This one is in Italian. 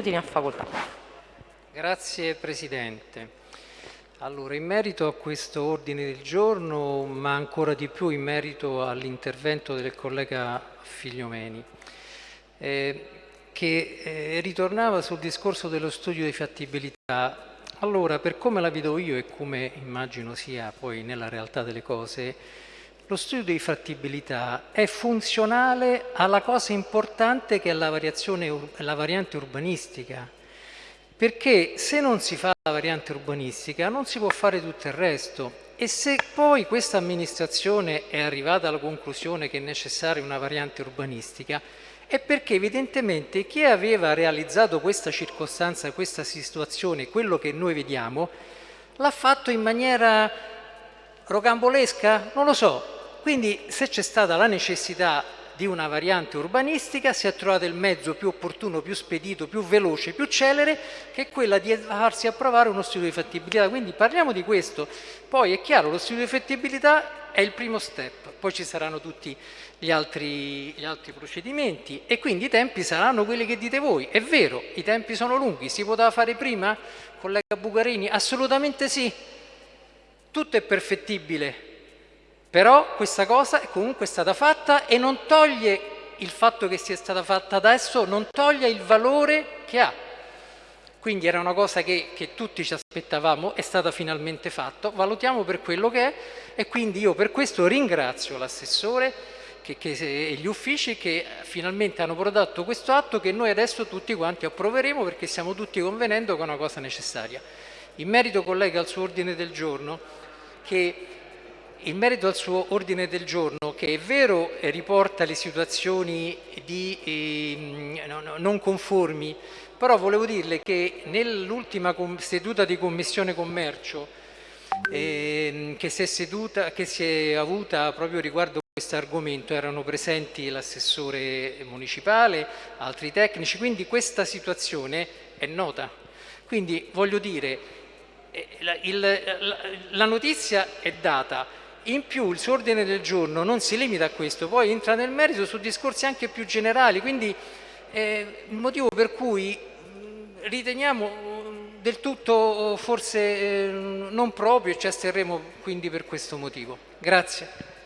minuti ne ha facoltà. Grazie Presidente. Allora, in merito a questo ordine del giorno, ma ancora di più in merito all'intervento del collega Figliomeni, eh, che eh, ritornava sul discorso dello studio di fattibilità. Allora, per come la vedo io e come immagino sia poi nella realtà delle cose, lo studio di fattibilità è funzionale alla cosa importante che è la, la variante urbanistica, perché se non si fa la variante urbanistica non si può fare tutto il resto. E se poi questa amministrazione è arrivata alla conclusione che è necessaria una variante urbanistica è perché evidentemente chi aveva realizzato questa circostanza, questa situazione, quello che noi vediamo, l'ha fatto in maniera rocambolesca? Non lo so, quindi se c'è stata la necessità di una variante urbanistica si è trovato il mezzo più opportuno, più spedito, più veloce, più celere che quella di farsi approvare uno studio di fattibilità. Quindi parliamo di questo. Poi è chiaro, lo studio di fattibilità è il primo step, poi ci saranno tutti gli altri, gli altri procedimenti e quindi i tempi saranno quelli che dite voi. È vero, i tempi sono lunghi, si poteva fare prima, collega Bucarini? Assolutamente sì. Tutto è perfettibile, però questa cosa è comunque stata fatta e non toglie il fatto che sia stata fatta adesso, non toglie il valore che ha. Quindi era una cosa che, che tutti ci aspettavamo, è stata finalmente fatta, valutiamo per quello che è e quindi io per questo ringrazio l'assessore e gli uffici che finalmente hanno prodotto questo atto che noi adesso tutti quanti approveremo perché stiamo tutti convenendo che è una cosa necessaria. In merito, collega, al suo ordine del giorno, che in merito al suo ordine del giorno, che è vero riporta le situazioni di, eh, non conformi, però volevo dirle che nell'ultima seduta di Commissione Commercio eh, che, si seduta, che, si è avuta proprio riguardo a questo argomento erano presenti l'assessore municipale, altri tecnici, quindi questa situazione è nota. Quindi voglio dire, eh, la, il, la, la notizia è data, in più il suo ordine del giorno non si limita a questo, poi entra nel merito su discorsi anche più generali, quindi eh, il motivo per cui riteniamo del tutto forse eh, non proprio e ci asterremo quindi per questo motivo. Grazie.